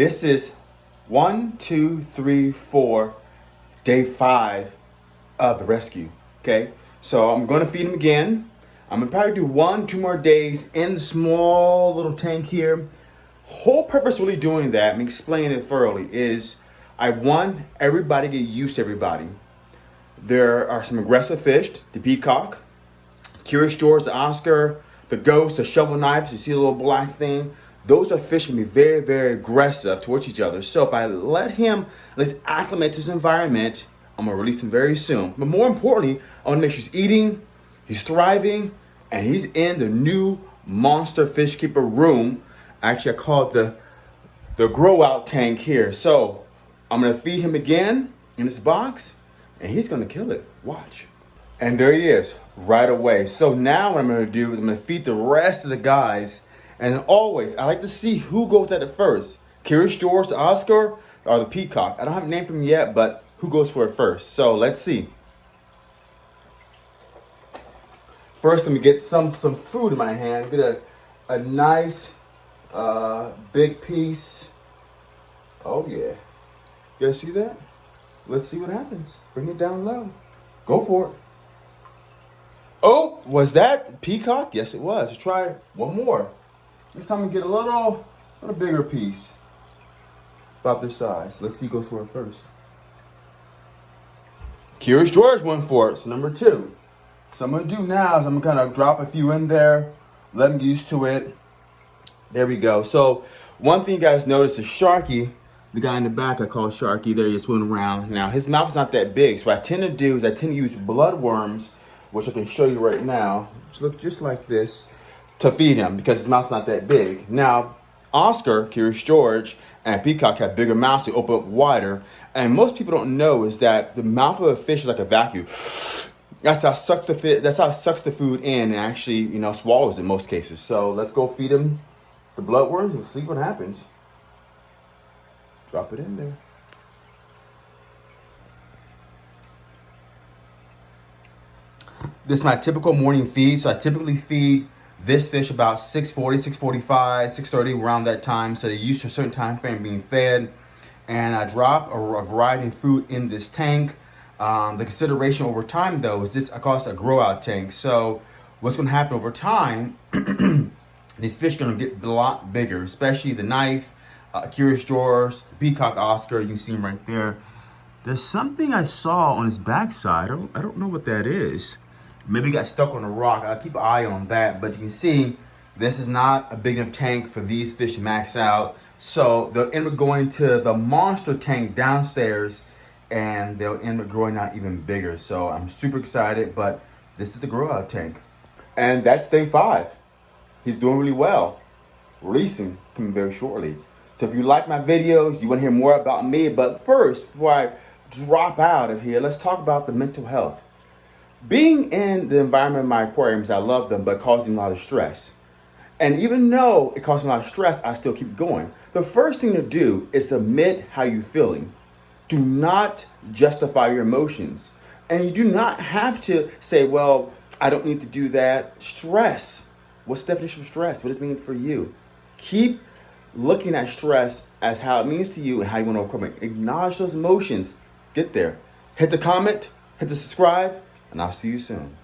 This is one, two, three, four, day five of the rescue. Okay, so I'm gonna feed him again. I'm gonna probably do one, two more days in the small little tank here. Whole purpose really doing that, I'm explaining it thoroughly, is I want everybody to get used to everybody. There are some aggressive fish, the peacock, Curious George, the Oscar, the ghost, the shovel knives, you see the little black thing those are fish can be very, very aggressive towards each other. So if I let him, let's acclimate to his environment, I'm gonna release him very soon. But more importantly, I wanna make sure he's eating, he's thriving, and he's in the new monster fish keeper room. Actually, I call it the, the grow out tank here. So I'm gonna feed him again in this box and he's gonna kill it. Watch. And there he is right away. So now what I'm gonna do is I'm gonna feed the rest of the guys and always, I like to see who goes at it first. Curious George, Oscar, or the Peacock. I don't have a name for him yet, but who goes for it first? So let's see. First, let me get some, some food in my hand. Get a, a nice uh, big piece. Oh yeah. You guys see that? Let's see what happens. Bring it down low. Go for it. Oh, was that peacock? Yes, it was. Let's try one more. This time we get a little, little bigger piece. About this size. Let's see who goes for it first. Curious George went for it, so number two. So I'm gonna do now is I'm gonna kind of drop a few in there, let them get used to it. There we go. So one thing you guys notice is Sharky, the guy in the back I call Sharky, there he's swimming around. Now his mouth is not that big, so what I tend to do is I tend to use blood worms, which I can show you right now, which look just like this to feed him because his mouth's not that big. Now, Oscar, Curious George, and Peacock have bigger mouths, they open up wider. And most people don't know is that the mouth of a fish is like a vacuum. That's how sucks the fit. That's how it sucks the food in and actually, you know, swallows in most cases. So let's go feed him the bloodworms and see what happens. Drop it in there. This is my typical morning feed. So I typically feed this fish about 640, 645, 630, around that time. So they're used to a certain time frame being fed. And I drop a, a variety of food in this tank. Um, the consideration over time though is this, call this a grow out tank. So what's gonna happen over time, these fish are gonna get a lot bigger, especially the knife, uh, Curious George, Peacock Oscar, you can see him right there. There's something I saw on his backside. I don't, I don't know what that is. Maybe got stuck on a rock. I'll keep an eye on that. But you can see this is not a big enough tank for these fish to max out. So they'll end up going to the monster tank downstairs and they'll end up growing out even bigger. So I'm super excited, but this is the grow out tank. And that's day five. He's doing really well. Releasing is coming very shortly. So if you like my videos, you want to hear more about me, but first, before I drop out of here, let's talk about the mental health. Being in the environment of my aquariums, I love them, but causing a lot of stress. And even though it causes a lot of stress, I still keep going. The first thing to do is to admit how you're feeling. Do not justify your emotions. And you do not have to say, well, I don't need to do that. Stress. What's the definition of stress? What does it mean for you? Keep looking at stress as how it means to you and how you want to overcome it. Acknowledge those emotions. Get there. Hit the comment, hit the subscribe, and I'll see you soon.